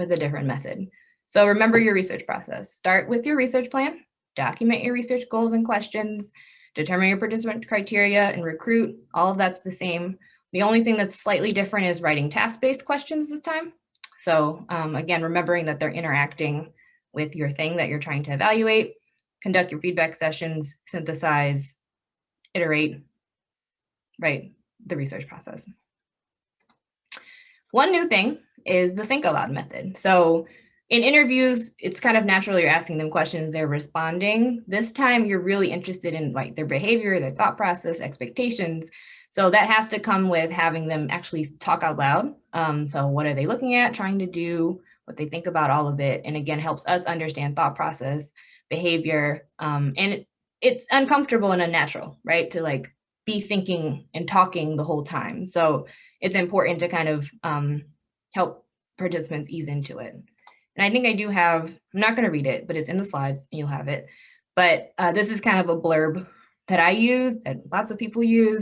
with a different method. So remember your research process. Start with your research plan, document your research goals and questions, determine your participant criteria and recruit. All of that's the same. The only thing that's slightly different is writing task-based questions this time. So um, again, remembering that they're interacting with your thing that you're trying to evaluate, conduct your feedback sessions, synthesize, iterate, write the research process. One new thing is the think aloud method. So in interviews, it's kind of natural you're asking them questions, they're responding. This time you're really interested in like their behavior, their thought process, expectations. So that has to come with having them actually talk out loud. Um, so what are they looking at, trying to do, what they think about all of it. And again, helps us understand thought process, behavior, um, and it, it's uncomfortable and unnatural, right? To like be thinking and talking the whole time. So it's important to kind of um, help participants ease into it. And I think I do have, I'm not gonna read it, but it's in the slides, and you'll have it. But uh, this is kind of a blurb that I use, that lots of people use.